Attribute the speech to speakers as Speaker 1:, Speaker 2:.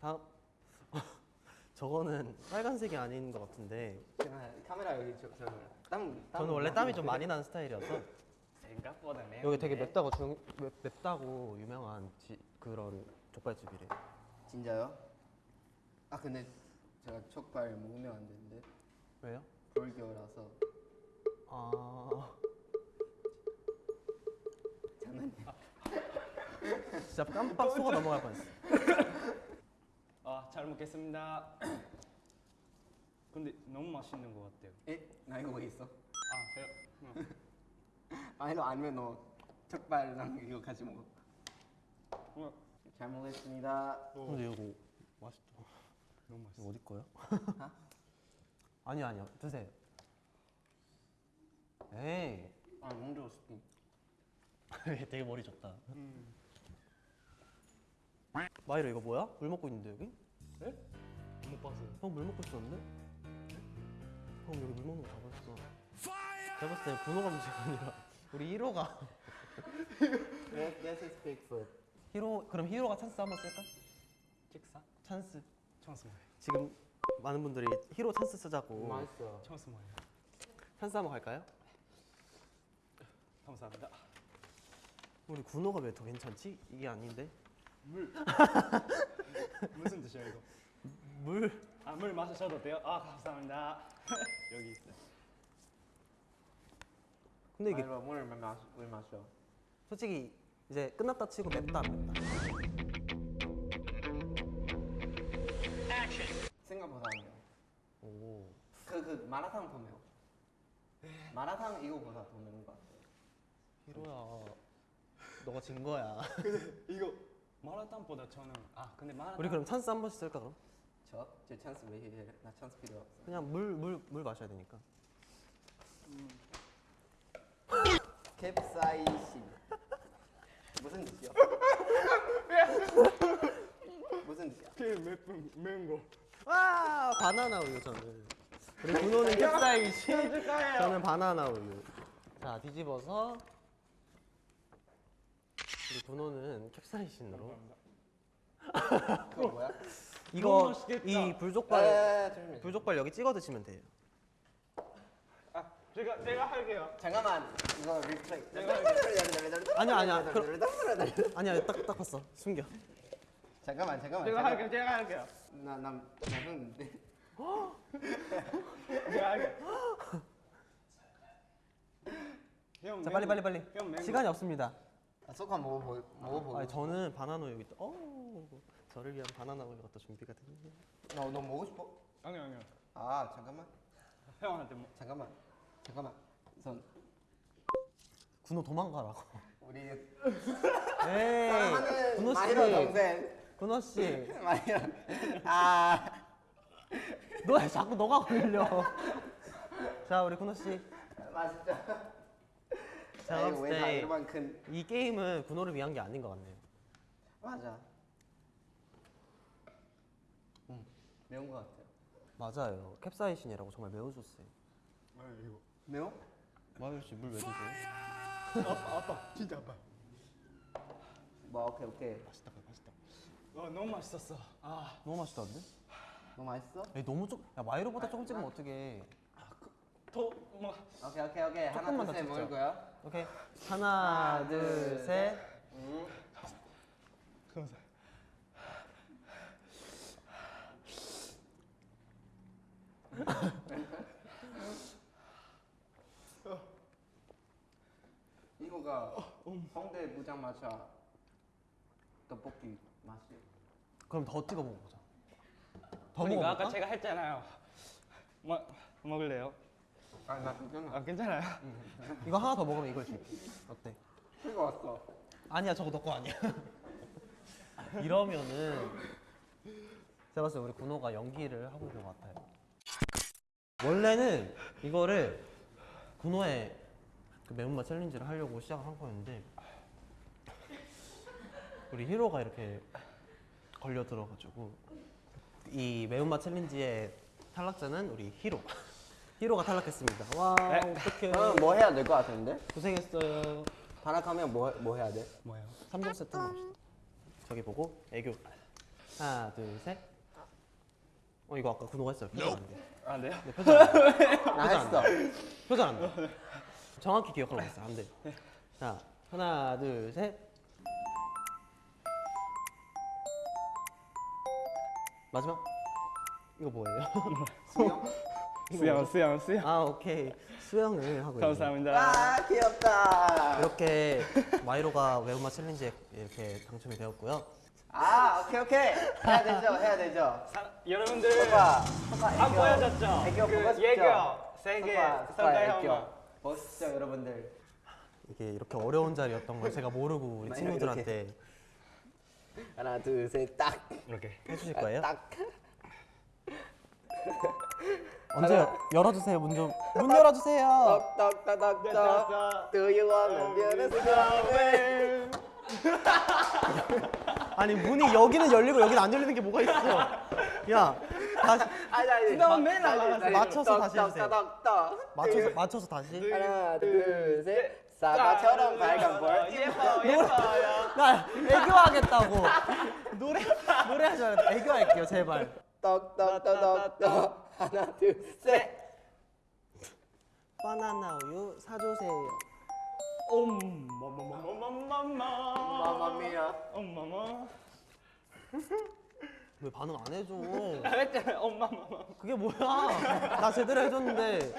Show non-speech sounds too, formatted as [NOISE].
Speaker 1: 다음. [LAUGHS] 저거는 빨간색이 아닌 것 같은데.
Speaker 2: 제가 카메라 여기 저, 저 땀, 땀
Speaker 1: 저는 원래 땀이 좀 많이 나는 스타일이어서.
Speaker 3: 생각보다 매운
Speaker 1: 여기 되게 맵다고 중, 맵, 맵다고 유명한 지, 그런 족발집이래.
Speaker 2: 진짜요? 아 근데 제가 족발 먹으면 안 되는데.
Speaker 1: 왜요?
Speaker 2: 불교라서.
Speaker 1: 아.
Speaker 2: 장난이야
Speaker 1: 진짜 깜빡 속아 넘어갈 뻔했어. [LAUGHS]
Speaker 3: 아잘 먹겠습니다 [CLEARS THROAT] 근데 너무 맛있는 것 같아요
Speaker 2: 에? 나 이거 왜 있어?
Speaker 3: 아 해요? 응. [LAUGHS]
Speaker 2: 아니 너 아니면 너 족발랑 이거 같이 먹어
Speaker 3: 응.
Speaker 2: 잘 먹겠습니다
Speaker 1: 근데 이거 맛있다.
Speaker 3: 너무 맛있어
Speaker 1: 이거 어디 거야? [LAUGHS] 아니 아니요 드세요. 에이
Speaker 2: 아 너무 좋았어 [LAUGHS]
Speaker 1: 되게 머리 좋다. 마이로 이거 뭐야? 물 먹고 있는데 여기?
Speaker 3: 네? 못 봤어요
Speaker 1: 형 물 먹고 있었는데? 형 여기 물 먹는 거다 봤어. 제가 봤을 때 분호가 문제가 아니라 [LAUGHS] 우리 1호가
Speaker 2: Yes, yes, it's Bigfoot
Speaker 1: 히로 그럼 히로가 찬스 한번 쓸까?
Speaker 3: 식사?
Speaker 1: 찬스.
Speaker 3: 찬스 뭐예요?
Speaker 1: 지금 많은 분들이 히로 찬스 쓰자고
Speaker 2: 맛있어
Speaker 3: 찬스 뭐예요?
Speaker 1: 찬스 한번 갈까요?
Speaker 3: 감사합니다
Speaker 1: 우리 군호가 왜 더 괜찮지? 이게 아닌데
Speaker 3: 물. [LAUGHS] 무슨 뜻이야 이거?
Speaker 1: 물.
Speaker 3: 아 물 마셔도 돼요? 아 감사합니다. [LAUGHS] 여기 있어요.
Speaker 1: 근데 이게
Speaker 2: 마이로 물을 마, 물 마셔.
Speaker 1: 솔직히 이제 끝났다 치고 맵다 안 맵다?
Speaker 2: 생각보다 안 매워.
Speaker 1: 오.
Speaker 2: 그, 그 마라탕 더 매워. 마라탕 이거보다 더 매운 것 같아
Speaker 1: 히로야 너가 진 거야. [LAUGHS]
Speaker 3: 이거 마라탕보다 저는 아 근데 마라탕
Speaker 1: 우리 그럼 찬스 한 번씩 쓸까 그럼?
Speaker 2: 저? 제 찬스 왜 이래? 나 찬스 필요 없어
Speaker 1: 그냥 물 물 물 마셔야 되니까
Speaker 2: 캡사이신 무슨 뜻이야? 무슨 뜻이야?
Speaker 3: 그 매운 매운
Speaker 1: 거와 바나나 우유 저는 우리 군호는 캡사이신 저는 바나나 우유 자 뒤집어서 우리 군호는 캡사이신으로.
Speaker 2: 그거 뭐야?
Speaker 1: 이거. 이 불족발
Speaker 2: 에, 조심해.
Speaker 1: 불족발 여기 찍어 드시면 돼요.
Speaker 3: 아 제가 제가 할게요.
Speaker 2: 잠깐만. 이거 리플레이.
Speaker 1: 아니야, 아니야. 아니야 딱딱 봤어. 숨겨.
Speaker 2: 잠깐만 잠깐만.
Speaker 3: 제가. 할게요 제가 할게요.
Speaker 2: 나나 나는데. [LAUGHS]
Speaker 3: 제가 할게요.
Speaker 1: 형자 빨리
Speaker 3: 거-
Speaker 1: 빨리 빨리. 시간이 없습니다
Speaker 2: 아, 소카 먹어보 먹어보고.
Speaker 1: 아니 저는 바나나 우유 있다. 어 저를 위한 바나나 우유가 또 준비가 됐네.
Speaker 2: 너너 먹고 싶어?
Speaker 3: 거 아니요 아니요.
Speaker 2: 아 잠깐만.
Speaker 3: 형한테 뭐
Speaker 2: 잠깐만. 잠깐만. 선.
Speaker 1: 군호 도망가라고.
Speaker 2: 우리 [LAUGHS]
Speaker 1: 에이
Speaker 2: 사랑하는
Speaker 1: 군호
Speaker 2: 마이로
Speaker 1: 씨
Speaker 2: 동생.
Speaker 1: 군호 씨너 [LAUGHS]
Speaker 2: 마이로. 아.
Speaker 1: 왜 자꾸 너가 걸려? [LAUGHS] 자 우리 군호 씨자
Speaker 2: 맛있죠.
Speaker 1: 제가
Speaker 2: 왜다 큰.
Speaker 1: 때이 게임은 군호를 위한 게 아닌 것 같네요
Speaker 2: 맞아. 음 매운 것 같아요.
Speaker 1: 맞아요 캡사이신이라고 정말 매우 좋세요
Speaker 3: 아 이거
Speaker 2: 매워?
Speaker 1: 마유 씨물 왜 드세요?
Speaker 3: 아빠 아빠 진짜 아빠
Speaker 2: 뭐 오케이 오케이.
Speaker 1: 맛있다 맛있다
Speaker 3: 와 너무 맛있었어 아
Speaker 1: 너무 맛있다는데?
Speaker 2: 너무 맛있어?
Speaker 1: 에이 너무 야 마이로보다 조금 찍으면 어떡해
Speaker 3: 더뭐
Speaker 2: 오케이 오케이 오케이 하나
Speaker 1: 조금만 더
Speaker 2: 둘셋
Speaker 1: 찍자.
Speaker 2: 먹을 거야.
Speaker 1: 오케이 하나
Speaker 2: 하나, 둘,
Speaker 1: 둘 셋
Speaker 2: 음.
Speaker 3: 감사
Speaker 2: 이거가 홍대 무장마차 떡볶이 맛이.
Speaker 1: 그럼 더 찍어 먹어보자 더
Speaker 3: 그러니까
Speaker 1: 먹어볼까?
Speaker 3: 아까 제가 했잖아요 뭐 먹을래요?
Speaker 2: 아나 괜찮아.
Speaker 3: 아 괜찮아요
Speaker 1: 이거 하나 더 먹으면 이걸 줄게 어때?
Speaker 2: 이거 왔어.
Speaker 1: 아니야 저거 너거 아니야 이러면은 제가 봤을 때 우리 군호가 연기를 하고 있는 것 같아요 원래는 이거를 군호의 그 매운맛 챌린지를 하려고 시작을 한 거였는데 우리 히로가 이렇게 걸려 들어가지고 이 매운맛 챌린지의 탈락자는 우리 히로 히로가 탈락했습니다 와 어떡해
Speaker 2: 그럼 뭐 해야 될 것 같은데?
Speaker 1: 고생했어요
Speaker 2: 반락하면 뭐, 뭐 해야 돼?
Speaker 3: 뭐예요?
Speaker 1: 3종 세트 먹읍시다 저기 보고 애교 하나, 둘, 셋. 어 이거 아까 군호가 했어요. 표정 안 돼.
Speaker 3: 안 돼요?
Speaker 1: 네, 표정 안 돼. [LAUGHS]
Speaker 2: 나 했어.
Speaker 1: 표정 안 돼. 정확히 기억하려고 했어. 안 돼. 자, 하나, 둘, 셋. 마지막. 이거 뭐예요? [LAUGHS]
Speaker 2: 수영?
Speaker 3: 수영 수영 수영.
Speaker 1: 아, 오케이. 수영을 하고.
Speaker 3: 감사합니다.
Speaker 2: 아 귀엽다.
Speaker 1: 이렇게 마이로가 매운맛 챌린지에 이렇게 당첨이 되었고요.
Speaker 2: 아 오케이 오케이 해야 되죠 해야 되죠.
Speaker 3: 사- 여러분들
Speaker 2: 오빠 오빠
Speaker 3: 안 보여줬죠?
Speaker 2: 애교
Speaker 3: 그
Speaker 2: 보고 싶죠?
Speaker 3: 예교
Speaker 2: 오빠
Speaker 3: 선가요
Speaker 2: 애교 보시죠 여러분들.
Speaker 1: 이게 이렇게 어려운 자리였던 걸 제가 모르고 우리
Speaker 2: 마이로
Speaker 1: 친구들한테
Speaker 2: 하나 둘 셋 딱
Speaker 3: 이렇게.
Speaker 1: 해주실 거예요?
Speaker 2: 딱.
Speaker 1: 언제 요 열어주세요 문 좀. 문 열어주세요.
Speaker 2: 떡떡떡떡떡. Do you wanna be a star?
Speaker 1: 아니 문이 여기는 열리고 여기는 안 열리는 게 뭐가 있어? 야 다시
Speaker 2: 아니 아니.
Speaker 3: 너 맨날 나가세요.
Speaker 1: 맞춰서 다시 해주세요. 맞춰서 맞춰서 다시.
Speaker 2: 하나 둘셋 사과처럼 밝은 볼.
Speaker 3: 예뻐 예뻐요.
Speaker 1: 나 애교하겠다고. [LAUGHS] 노래 노래 하지 말고 애교할게요 제발.
Speaker 2: 떡떡떡떡떡. 하나 둘셋
Speaker 1: 바나나 우유 사주세요.
Speaker 3: 엄마마마마마마.
Speaker 2: 마마미야.
Speaker 3: 엄마마.
Speaker 1: 왜 반응 안 해줘?
Speaker 3: 했잖아요. 엄마마마.
Speaker 1: 그게 뭐야? 나 제대로 해줬는데